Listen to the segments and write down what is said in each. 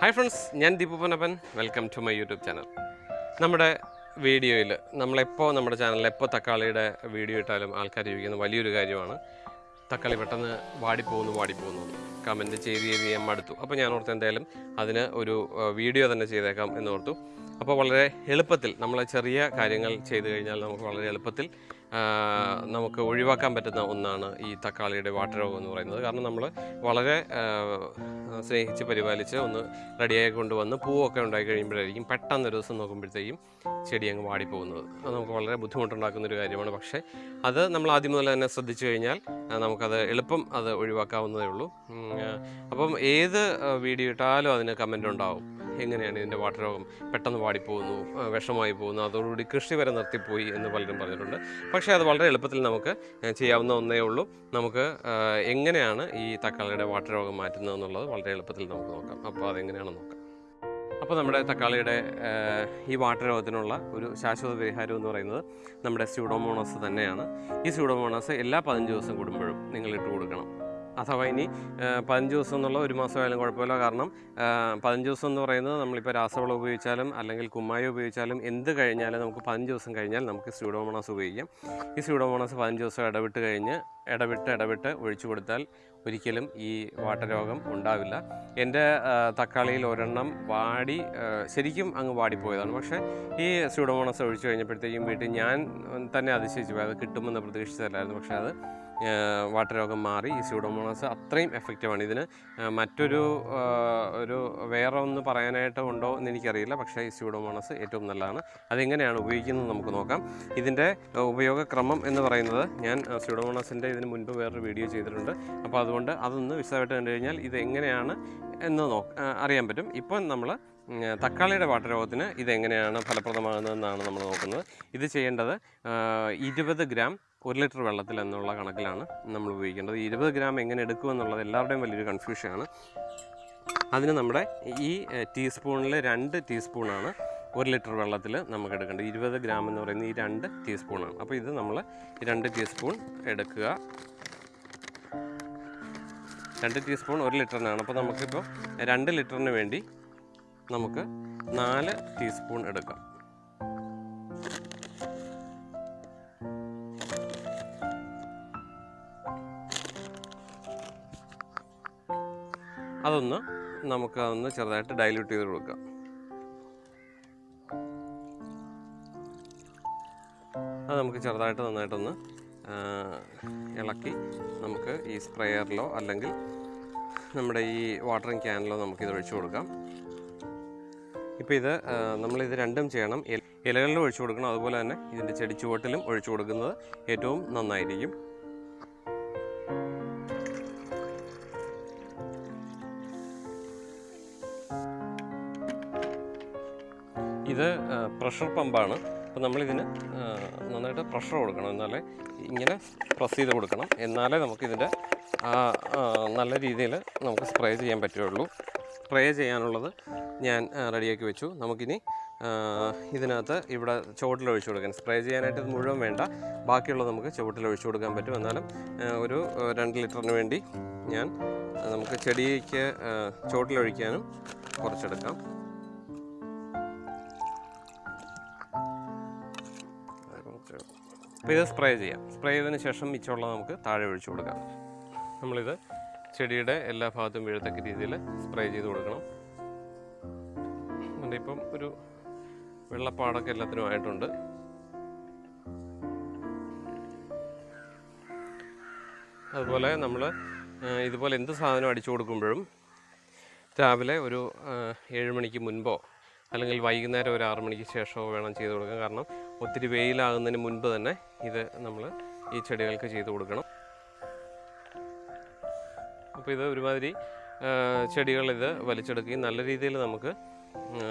Hi friends ഞാൻ Deepu Panappan welcome to my YouTube channel നമ്മുടെ വീഡിയോയിൽ നമ്മളെപ്പോൾ നമ്മുടെ ചാനലിൽ എപ്പോൾ തക്കാളിയുടെ വീഡിയോ ഇട്ടാലും ആൾക്കാർ ചോദിക്കുന്ന വലിയൊരു കാര്യമാണ്. തക്കാളി പെട്ടെന്ന് വാടിപ്പോകുന്നു വാടിപ്പോകുന്നു. കമന്റ് ചെയ്ത് ചെയ്ത് ഞാൻ മടുത്തു അപ്പോൾ ഞാൻ ഓർത്ത് എന്തായാലും അതിന് ഒരു വീഡിയോ തന്നെ ചെയ്തേക്കാം എന്ന് ഓർത്തു. അപ്പോൾ വളരെ എളുപ്പത്തിൽ നമ്മൾ ചെറിയ കാര്യങ്ങൾ ചെയ്തു കഴിഞ്ഞാൽ നമുക്ക് വളരെ എളുപ്പത്തിൽ നമുക്ക് ഒഴിവാക്കാൻ പറ്റുന്ന ഒന്നാണ് ഈ തക്കാളിയുടെ വാട്ടർ വാട്ടരോഗം എന്ന് പറയുന്നത്. കാരണം നമ്മൾ വളരെ സ്നേഹിച്ച് പരിപാലിച്ച് ഒന്ന് റെഡിയായി കൊണ്ടുവന്ന് പൂവൊക്കെ ഉണ്ടായി കഴിയുമ്പോഴായിരിക്കും പെട്ടെന്ന് ഒരു ദിവസം നോക്കുമ്പോഴത്തേക്കും ചെടി അങ്ങ് വാടിപ്പോകുന്നത്. അത് നമുക്ക് വളരെ ബുദ്ധിമുട്ടുണ്ടാക്കുന്ന ഒരു കാര്യമാണ്. പക്ഷേ അത് നമ്മൾ ആദ്യം മുതൽ തന്നെ ശ്രദ്ധിച്ചു കഴിഞ്ഞാൽ നമുക്കത് എളുപ്പം അത് ഒഴിവാക്കാവുന്നതേ ഉള്ളൂ. അപ്പം ഏത് വീഡിയോ ഇട്ടാലും അതിന് കമന്റ് ഉണ്ടാവും. എങ്ങനെയാണ് ഇതിന്റെ വാട്ടർ രോഗം പെട്ടെന്ന് വാടിപ്പോകുന്നു വിഷമായി പോകുന്നു അതോടുകൂടി കൃഷി വരെ നിർത്തിപ്പോയി എന്ന് പലരും പറഞ്ഞിട്ടുണ്ട്. പക്ഷേ അത് വളരെ എളുപ്പത്തിൽ നമുക്ക് ചെയ്യാവുന്ന ഒന്നേ ഉള്ളൂ. നമുക്ക് എങ്ങനെയാണ് ഈ തക്കാളിയുടെ വാട്ടർ രോഗം മാറ്റുന്നത് എന്നുള്ളത് വളരെ എളുപ്പത്തിൽ നമുക്ക് നോക്കാം. അപ്പോൾ അതെങ്ങനെയാണെന്ന് നോക്കാം. അപ്പോൾ നമ്മുടെ തക്കാളിയുടെ ഈ വാട്ടർ രോഗത്തിനുള്ള ഒരു ശാശ്വത പരിഹാരം എന്ന് പറയുന്നത് നമ്മുടെ സ്യൂഡോമോണസ് തന്നെയാണ്. ഈ സ്യൂഡോമോണസ് എല്ലാ പതിനഞ്ച് ദിവസം കൂടുമ്പോഴും നിങ്ങൾ ഇട്ട് കൊടുക്കണം. അഥവാ ഇനി പതിനഞ്ച് ദിവസം എന്നുള്ള ഒരു മാസമായാലും കുഴപ്പമില്ല. കാരണം പതിനഞ്ച് ദിവസം എന്ന് പറയുന്നത് നമ്മളിപ്പോൾ രാസവളം ഉപയോഗിച്ചാലും അല്ലെങ്കിൽ കുമ്മായി ഉപയോഗിച്ചാലും എന്ത് കഴിഞ്ഞാലും നമുക്ക് പതിനഞ്ച് ദിവസം കഴിഞ്ഞാൽ നമുക്ക് സ്യൂഡോമോണാസ് ഉപയോഗിക്കാം. ഈ സ്യൂഡോമോണാസ് പതിനഞ്ച് ദിവസം ഇടവിട്ട് കഴിഞ്ഞ് ഇടവിട്ട് ഇടവിട്ട് ഒഴിച്ചു കൊടുത്താൽ ഒരിക്കലും ഈ വാട്ടരോഗം ഉണ്ടാവില്ല. എന്റെ തക്കാളിയിൽ ഒരെണ്ണം വാടി ശരിക്കും അങ്ങ് വാടിപ്പോയതാണ്. പക്ഷേ ഈ സ്യൂഡോമോണസ് ഒഴിച്ചു കഴിഞ്ഞപ്പോഴത്തേക്കും വീട്ടിൽ ഞാൻ തന്നെ അതിശയിച്ചു പോയി. അത് കിട്ടുമെന്ന് പ്രതീക്ഷിച്ചതല്ലായിരുന്നു. പക്ഷേ അത് ആ, വാട്ടരോഗം മാറി ഈ സ്യൂഡോമോണസ് അത്രയും എഫക്റ്റീവാണ്. ഇതിന് മറ്റൊരു ഒരു വേറെ ഒന്ന് പറയാനായിട്ട് ഉണ്ടോ എന്ന് എനിക്കറിയില്ല. പക്ഷേ ഈ സ്യൂഡോമോണസ് ഏറ്റവും നല്ലതാണ്. അതെങ്ങനെയാണ് ഉപയോഗിക്കുന്നത് നമുക്ക് നോക്കാം. ഇതിന്റെ ഉപയോഗക്രമം എന്ന് പറയുന്നത് ഞാൻ സ്യൂഡോമോണസിന്റെ ഇതിന് മുൻപ് വേറൊരു വീഡിയോ ചെയ്തിട്ടുണ്ട്. അപ്പോൾ അതുകൊണ്ട് അതൊന്ന് വിശദമായിട്ട് കണ്ടു കഴിഞ്ഞാൽ ഇത് എങ്ങനെയാണ് എന്ന് നോ അറിയാൻ പറ്റും. ഇപ്പം നമ്മൾ തക്കാളിയുടെ വാട്ടരോഗത്തിന് ഇതെങ്ങനെയാണ് ഫലപ്രദമാകുന്നതെന്നാണ് നമ്മൾ നോക്കുന്നത്. ഇത് ചെയ്യേണ്ടത് ഇരുപത് ഗ്രാം ഒരു ലിറ്റർ വെള്ളത്തിൽ എന്നുള്ള കണക്കിലാണ് നമ്മൾ ഉപയോഗിക്കേണ്ടത്. ഇരുപത് ഗ്രാം എങ്ങനെ എടുക്കും എന്നുള്ളത് എല്ലാവരുടെയും വലിയൊരു കൺഫ്യൂഷനാണ് അതിന് നമ്മുടെ ഈ ടീസ്പൂണിൽ രണ്ട് ടീസ്പൂണാണ് ഒരു ലിറ്റർ വെള്ളത്തിൽ നമുക്ക് എടുക്കേണ്ടത്. ഇരുപത് ഗ്രാം എന്ന് പറയുന്നത് ഈ രണ്ട് ടീസ്പൂണാണ് അപ്പോൾ ഇത് നമ്മൾ രണ്ട് ടീസ്പൂൺ എടുക്കുക. രണ്ട് ടീസ്പൂൺ ഒരു ലിറ്ററിനാണ്. അപ്പോൾ നമുക്കിപ്പോൾ രണ്ട് ലിറ്ററിന് വേണ്ടി നമുക്ക് നാല് ടീസ്പൂൺ എടുക്കാം. അതൊന്ന് നമുക്ക് അതൊന്ന് ചെറുതായിട്ട് ഡൈല്യൂട്ട് ചെയ്ത് കൊടുക്കാം. അത് നമുക്ക് ചെറുതായിട്ട് നന്നായിട്ടൊന്ന് ഇളക്കി നമുക്ക് ഈ സ്പ്രേയറിലോ അല്ലെങ്കിൽ നമ്മുടെ ഈ വാട്ടറിങ് ക്യാനിലോ നമുക്കിത് ഒഴിച്ചു കൊടുക്കാം. ഇപ്പോൾ ഇത് നമ്മളിത് രണ്ടും ചെയ്യണം. ഇല- ഇലകളിലും ഒഴിച്ചു കൊടുക്കണം. അതുപോലെ തന്നെ ഇതിന്റെ ചെടിച്ചുവട്ടിലും ഒഴിച്ചു കൊടുക്കുന്നത് ഏറ്റവും നന്നായിരിക്കും. ഇത് പ്രഷർ പമ്പാണ് അപ്പോൾ നമ്മളിതിന് നന്നായിട്ട് പ്രഷർ കൊടുക്കണം. എന്നാലേ ഇങ്ങനെ പ്രസ് ചെയ്ത് കൊടുക്കണം. എന്നാലേ നമുക്കിതിന്റെ നല്ല രീതിയിൽ നമുക്ക് സ്പ്രേ ചെയ്യാൻ പറ്റുള്ളൂ സ്പ്രേ ചെയ്യാനുള്ളത് ഞാൻ റെഡിയാക്കി വെച്ചു. നമുക്കിനി ഇതിനകത്ത് ഇവിടെ ചുവട്ടിൽ ഒഴിച്ചു കൊടുക്കാൻ സ്പ്രേ ചെയ്യാനായിട്ട് ഇത് മുഴുവൻ വേണ്ട. ബാക്കിയുള്ളത് നമുക്ക് ചുവട്ടിൽ ഒഴിച്ചു കൊടുക്കാൻ പറ്റും. എന്നാലും ഒരു രണ്ട് ലിറ്ററിന് വേണ്ടി ഞാൻ നമുക്ക് ചെടിക്ക് ചുവട്ടിലൊഴിക്കാനും കുറച്ചെടുക്കാം. അപ്പോൾ ഇത് സ്പ്രേ ചെയ്യാം. സ്പ്രേ ചെയ്തതിന് ശേഷം മിച്ചമുള്ള നമുക്ക് താഴെ ഒഴിച്ചു കൊടുക്കാം. നമ്മളിത് ചെടിയുടെ എല്ലാ ഭാഗത്തും വീഴത്തക്ക രീതിയിൽ സ്പ്രേ ചെയ്ത് കൊടുക്കണം. അതുകൊണ്ട് ഇപ്പം ഒരു വെള്ളപ്പാടൊക്കെ എല്ലാത്തിനും ആയിട്ടുണ്ട്. അതുപോലെ നമ്മൾ ഇതുപോലെ എന്ത് സാധനം അടിച്ചു കൊടുക്കുമ്പോഴും രാവിലെ ഒരു ഏഴ് മണിക്ക് മുൻപോ അല്ലെങ്കിൽ വൈകുന്നേരം ഒരു ആറ് മണിക്ക് ശേഷമോ വേണം ചെയ്ത് കൊടുക്കാൻ കാരണം ഒത്തിരി വെയിലാകുന്നതിന് മുൻപ് തന്നെ ഇത് നമ്മൾ ഈ ചെടികൾക്ക് ചെയ്ത് കൊടുക്കണം. അപ്പോൾ ഇത് ഒരുമാതിരി ചെടികൾ ഇത് വലിച്ചെടുക്കുകയും നല്ല രീതിയിൽ നമുക്ക് ആ,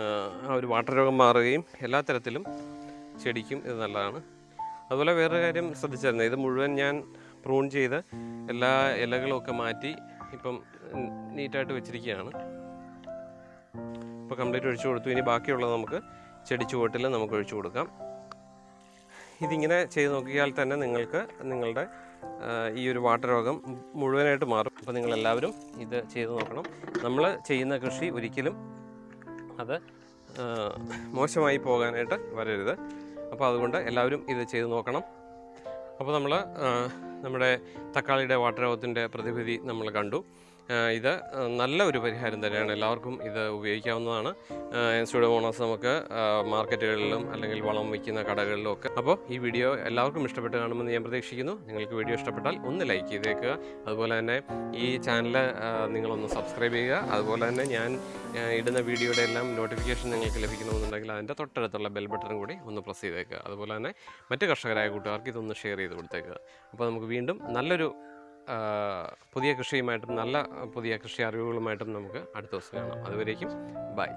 ഒരു വാട്ടർ രോഗം മാറുകയും എല്ലാ തരത്തിലും ചെടിക്കും ഇത് നല്ലതാണ്. അതുപോലെ വേറൊരു കാര്യം ശ്രദ്ധിച്ചായിരുന്നു ഇത് മുഴുവൻ ഞാൻ പ്രൂൺ ചെയ്ത് എല്ലാ ഇലകളും ഒക്കെ മാറ്റി ഇപ്പം നീറ്റായിട്ട് വെച്ചിരിക്കുകയാണ്. ഇപ്പോൾ കംപ്ലീറ്റ് ഒഴിച്ചു കൊടുത്തു. ഇനി ബാക്കിയുള്ളത് നമുക്ക് ചെടിച്ചുവട്ടിൽ നമുക്ക് ഒഴിച്ചു കൊടുക്കാം. ഇതിങ്ങനെ ചെയ്ത് നോക്കിയാൽ തന്നെ നിങ്ങൾക്ക് നിങ്ങളുടെ ഈ ഒരു വാട്ടർ രോഗം മുഴുവനായിട്ട് മാറും. അപ്പോൾ നിങ്ങളെല്ലാവരും ഇത് ചെയ്ത് നോക്കണം. നമ്മൾ ചെയ്യുന്ന കൃഷി ഒരിക്കലും അത് മോശമായി പോകാനായിട്ട് വരരുത്. അപ്പോൾ അതുകൊണ്ട് എല്ലാവരും ഇത് ചെയ്ത് നോക്കണം. അപ്പോൾ നമ്മൾ നമ്മുടെ തക്കാളിയുടെ വാട്ടർ രോഗത്തിന്റെ പ്രതിവിധി നമ്മൾ കണ്ടു. ഇത് നല്ല ഒരു പരിഹാരം തന്നെയാണ്. എല്ലാവർക്കും ഇത് ഉപയോഗിക്കാവുന്നതാണ്. സ്റ്റുഡോമോണാസ് നമുക്ക് മാർക്കറ്റുകളിലും അല്ലെങ്കിൽ വളം വയ്ക്കുന്ന കടകളിലും ഒക്കെ. അപ്പോൾ ഈ വീഡിയോ എല്ലാവർക്കും ഇഷ്ടപ്പെട്ട് കാണുമെന്ന് ഞാൻ പ്രതീക്ഷിക്കുന്നു. നിങ്ങൾക്ക് വീഡിയോ ഇഷ്ടപ്പെട്ടാൽ ഒന്ന് ലൈക്ക് ചെയ്തേക്കുക. അതുപോലെ തന്നെ ഈ ചാനൽ നിങ്ങളൊന്ന് സബ്സ്ക്രൈബ് ചെയ്യുക. അതുപോലെ തന്നെ ഞാൻ ഇടുന്ന വീഡിയോയുടെ എല്ലാം നോട്ടിഫിക്കേഷൻ നിങ്ങൾക്ക് ലഭിക്കണമെന്നുണ്ടെങ്കിൽ അതിന്റെ തൊട്ടടുത്തുള്ള ബെൽ ബട്ടൺ കൂടി ഒന്ന് പ്രസ് ചെയ്തേക്കുക. അതുപോലെ തന്നെ മറ്റ് കർഷകരായ കൂട്ടുകാർക്ക് ഇതൊന്ന് ഷെയർ ചെയ്ത് കൊടുത്തേക്കുക. അപ്പോൾ നമുക്ക് വീണ്ടും നല്ലൊരു പുതിയ കൃഷിയുമായിട്ടും നല്ല പുതിയ കൃഷി അറിവുകളുമായിട്ടും നമുക്ക് അടുത്ത ദിവസം കാണാം. അതുവരേക്കും ബൈ.